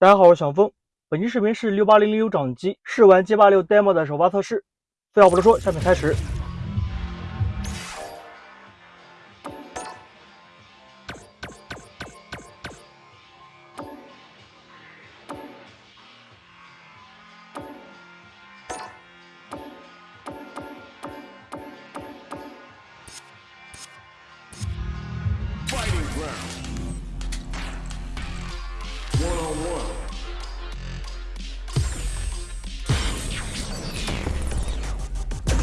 大家好，我是小峰。本期视频是六八零零六掌机试玩街霸六 demo 的首发测试。废话不多说，下面开始。い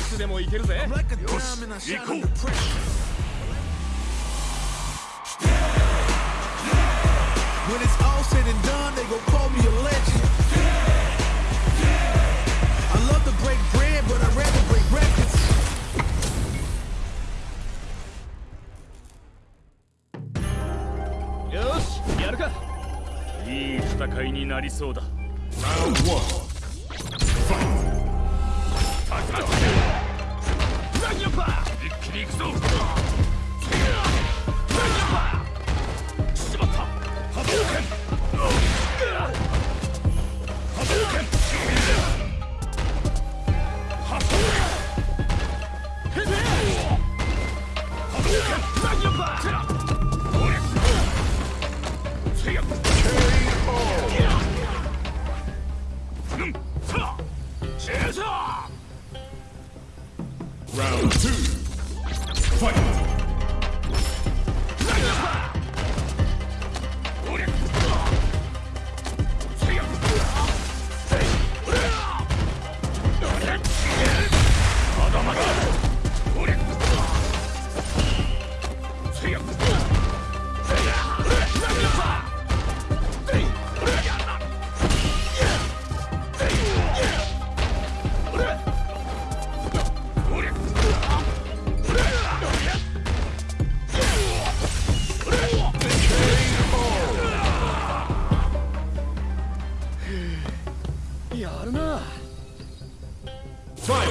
つでも行けるぜよし行こう When it's all said and done, they gon' call me a legend. I love to break bread, but I'd rather break records. よしやるかいい戦いになりそうだ Round one. Fight! Up! Round two, fight!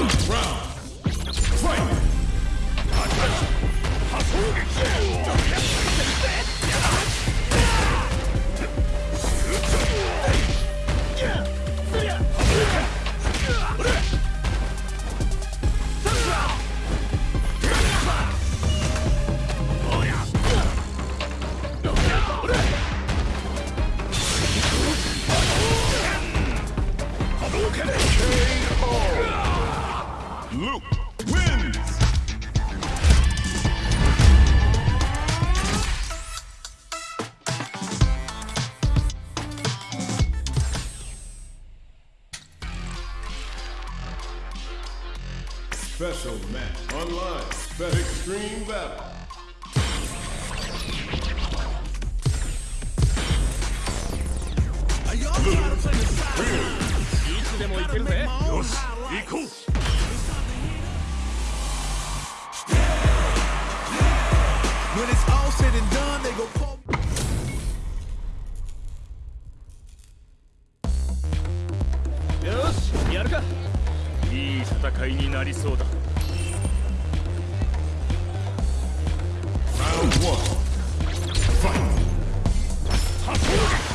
Round. Fight. Luke wins. 'Special match online. Bet Extreme Battle. いつでも行けるぜよし行こう said and done, they gon'. よしやるかいい戦いになりそうだ Round one. Fight. 'Round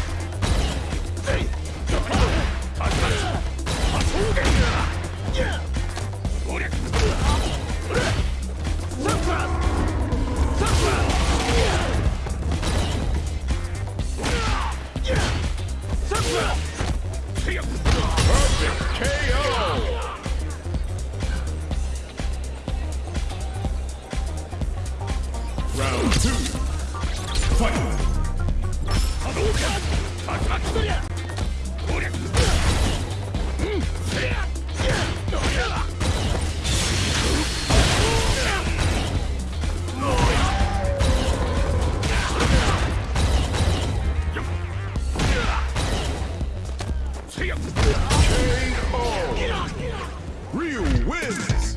Ryu wins.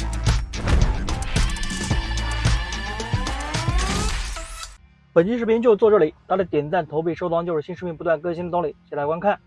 本期视频就做这里，大家点赞、投币、收藏就是新视频不断更新的动力，谢谢大家观看。